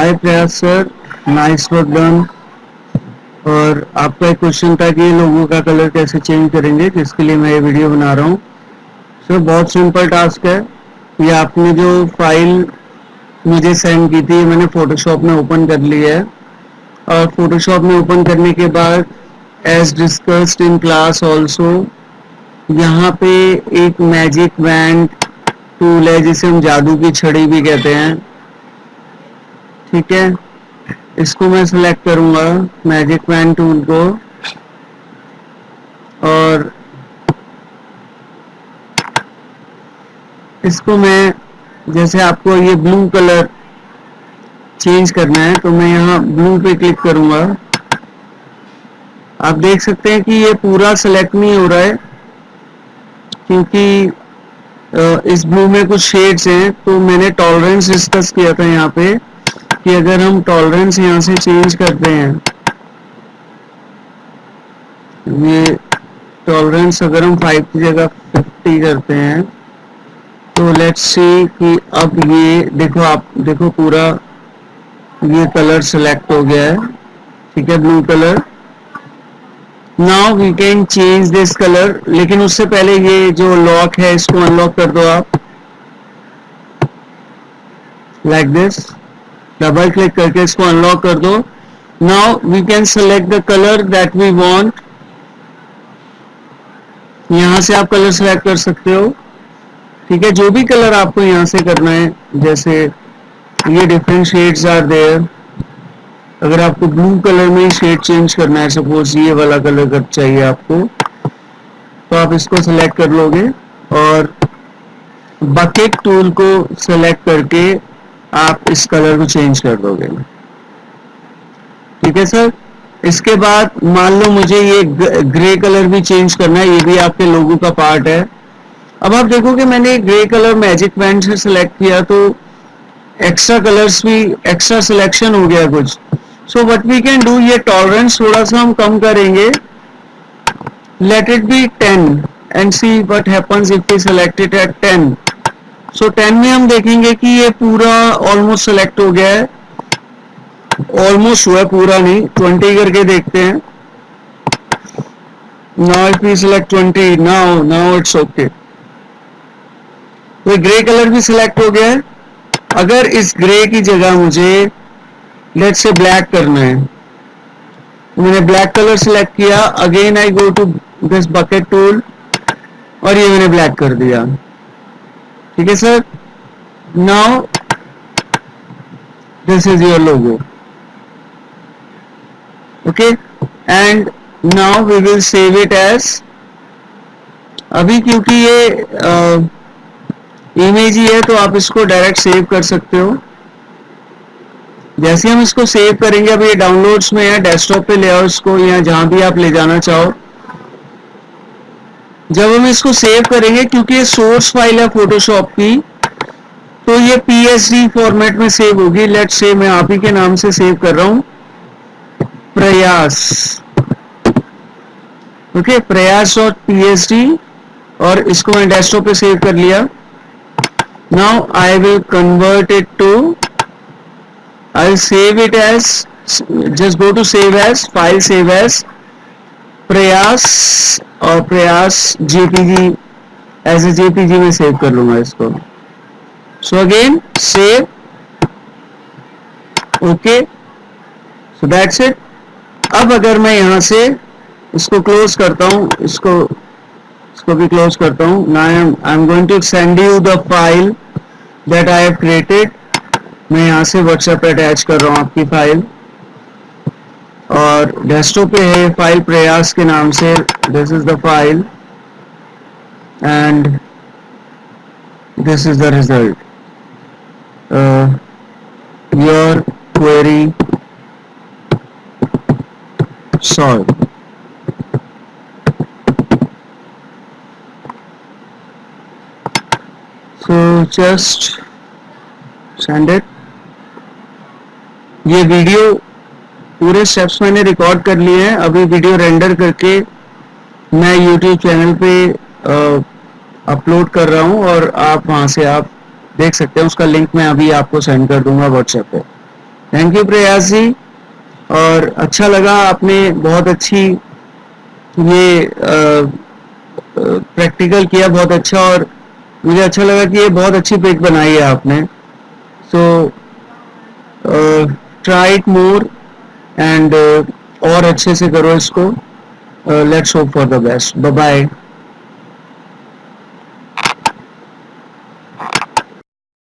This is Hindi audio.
हाय प्रयास सर नाइस वर्क डन और आपका एक क्वेश्चन था कि लोगों का कलर कैसे चेंज करेंगे जिसके लिए मैं ये वीडियो बना रहा हूँ। सर, बहुत सिंपल टास्क है। ये आपने जो फ़ाइल मुझे सेंड की थी, मैंने फोटोशॉप में ओपन कर ली है। और फोटोशॉप में ओपन करने के बाद as discussed in class also यहाँ पे एक मैजिक बैंड टूल है, जिसे हम जादू की छड़ी भी कहते हैं। ठीक है? इसको मैं सिलेक्ट करूँगा मैजिक पेन टूल को। और इसको मैं, जैसे आपको ये ब्लू कलर चेंज करना है तो मैं यहाँ ब्लू पे क्लिक करूँगा। आप देख सकते हैं कि ये पूरा सिलेक्ट नहीं हो रहा है, क्योंकि इस ब्लू में कुछ शेड्स हैं तो मैंने टॉलरेंस डिस्कस किया था यहाँ पे। कि अगर हम टॉलरेंस यहाँ से चेंज करते हैं, ये टॉलरेंस अगर हम फाइव की जगह फिफ्टी करते हैं तो लेट्स सी कि अब ये देखो आप, देखो पूरा ये कलर सेलेक्ट हो गया है। ठीक है blue colour now we can change this colour लेकिन उससे पहले ये जो लॉक है, इसको अनलॉक कर दो आप। Like like this double click करके इसको अनलॉक कर दो। Now we can select the colour that we want यहाँ से आप कलर सेलेक्ट कर सकते हो। ठीक है, जो भी कलर आपको यहाँ से करना है, जैसे ये डिफरेंट शेड्स आर देयर अगर आपको ब्लू कलर में शेड चेंज करना है सपोज़ ये वाला कलर कर चाहिए आपको तो आप इसको सेलेक्ट कर लोगे और बकेट टूल को सेलेक्ट करके आप इस कलर को चेंज कर दोगे। ठीक है सर? इसके बाद मान लो मुझे ये ग्रे कलर भी चेंज करना है, ये भी आपके लोगों का पार्ट है। अब आप देखोगे मैंने ग्रे कलर मैजिक बैंड से सिलेक्ट किया तो एक्स्ट्रा कलर्स भी एक्स्ट्रा सिलेक्शन हो गया कुछ। So what we can do ये टॉलरेंस थोड़ा सा हम कम करेंगे। Let it be ten and see what happens if we select at ten so so, 10 में हम देखेंगे कि ये पूरा ऑलमोस्ट सेलेक्ट हो गया है। ऑलमोस्ट हुआ पूरा नहीं 20 करके देखते हैं। Now if we select 20 now now it's okay तो ग्रे कलर भी सिलेक्ट हो गया है। अगर इस ग्रे की जगह मुझे लेट से ब्लैक करना है। मैंने ब्लैक कलर सिलेक्ट किया again I go to this bucket tool और ये मैंने ब्लैक कर दिया। ठीक है sir now this is your logo okay and now we will save it as अभी क्योंकि ये इमेज ही है तो आप इसको डायरेक्ट सेव कर सकते हो। जैसे हम इसको सेव करेंगे अभी ये डाउनलोड्स में है डेस्कटॉप पे ले आओ इसको, या जहाँ भी आप ले जाना चाहो। जब हम इसको सेव करेंगे क्योंकि ये सोर्स फ़ाइल है फोटोशॉप की तो ये पीएसडी फॉर्मेट में सेव होगी। लेट से मैं आप ही के नाम से सेव कर रहा हूँ। प्रयास। ओके okay, प्रयास और पीएसडी और इसको मैं डेस्कटॉप पे सेव कर लिया। Now I will convert it to I save it as just go to save as file save as Prayas और Prayas JPG as a JPG में सेव कर लूँगा इसको। So again save okay so that's it अब अगर मैं यहाँ से इसको क्लोज करता हूँ, इसको इसको भी क्लोज करता हूँ। ना I am I am going to send you the file that I have created मैं यहाँ से व्हाट्सएप अटैच कर रहा हूँ आपकी फ़ाइल और डेस्कटॉप पे है फ़ाइल प्रयास के नाम से. This is the file and this is the result your query solve so, just send it. ये वीडियो पूरे स्टेप्स मैंने रिकॉर्ड कर लिए हैं। अभी वीडियो रेंडर करके मैं यूट्यूब चैनल पे अपलोड कर रहा हूँ और आप वहाँ से आप देख सकते हैं। उसका लिंक मैं अभी आपको सेंड कर दूँगा व्हाट्सएप पे। थैंक यू प्रयास जी। और अच्छा लगा आपने बहुत अच्छी ये प्रैक्टिकल किया बहुत अच्छा और मुझे अच्छा लगा कि ये बहुत अच्छी पिक बनाई है आपने। So try it more and और अच्छे से करो इसको। Let's hope for the best bye bye